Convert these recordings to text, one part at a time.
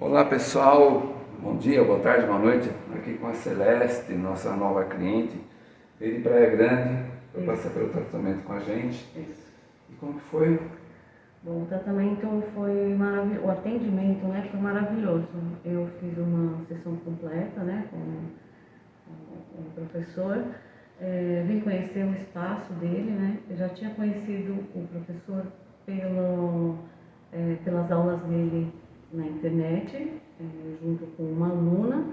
Olá pessoal, bom dia, boa tarde, boa noite. Aqui com a Celeste, nossa nova cliente. Veio de Praia Grande para passar pelo tratamento com a gente. Isso. E como que foi? Bom, o tratamento foi maravilhoso, o atendimento né, foi maravilhoso. Eu fiz uma sessão completa né, com, com o professor, é, vim conhecer o espaço dele, né? Eu já tinha conhecido o professor pelo, é, pelas aulas dele na internet, é, junto com uma aluna,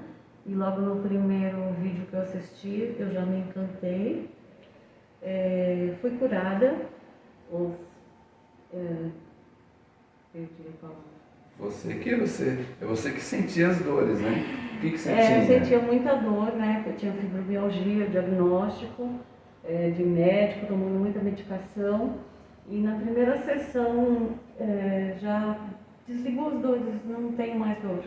e logo no primeiro vídeo que eu assisti, eu já me encantei. É, fui curada, ou, é, perdi a palavra. Você que você, é você que sentia as dores, né? O que, que você É, eu sentia muita dor, né? Eu tinha fibromialgia, diagnóstico é, de médico, tomando muita medicação. E na primeira sessão é, já desligou as dores, não tenho mais dor.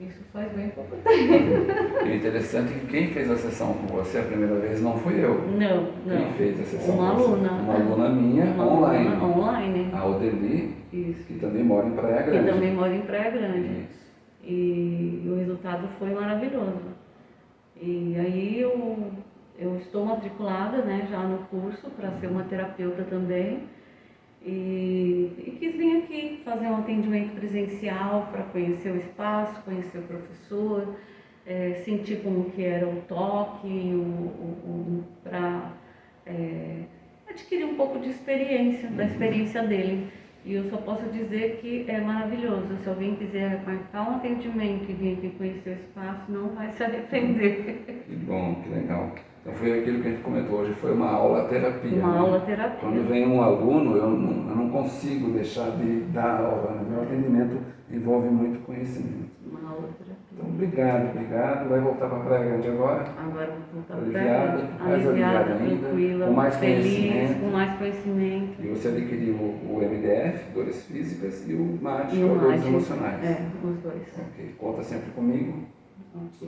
Isso faz bem pouco tempo. E o interessante é que quem fez a sessão com você a primeira vez não fui eu. Não, Quem não. fez a sessão Uma aluna. Uma aluna minha, Uma online. aluna online. A Odeli, Isso. que também mora em Praia Que Grande. também mora em Praia Grande. Isso. E o resultado foi maravilhoso. E aí eu, eu estou matriculada né, já no curso para ser uma terapeuta também. E, e quis vir aqui fazer um atendimento presencial para conhecer o espaço, conhecer o professor, é, sentir como que era o toque, o, o, para adquirir um pouco de experiência, da experiência dele. E eu só posso dizer que é maravilhoso. Se alguém quiser marcar um atendimento e vir aqui conhecer o espaço, não vai se arrepender. Que bom, que legal. Então foi aquilo que a gente comentou hoje, foi uma aula terapia. Uma né? aula terapia. Quando vem um aluno, eu não, eu não consigo deixar de dar aula. Né? Meu atendimento envolve muito conhecimento. Uma aula terapia. Então, obrigado, obrigado. Vai voltar para a Praia Grande agora? Agora vou voltar Aliviada, pra mais aliviada, aliviada ainda, tranquila, com mais feliz, conhecimento. com mais conhecimento. E você adquiriu o, o MDF, dores físicas, e o MAT, E o dores emocionais. É, os dois. Ok, conta sempre comigo.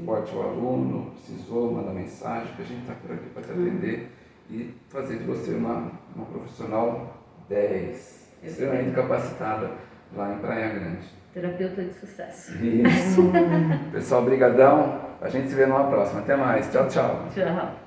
Suporte ao aluno, precisou, manda mensagem, que a gente está por aqui para te atender e fazer de você uma, uma profissional 10, extremamente capacitada lá em Praia Grande. Terapeuta de sucesso. Isso. Pessoal, brigadão. A gente se vê numa próxima. Até mais. Tchau, tchau. Tchau.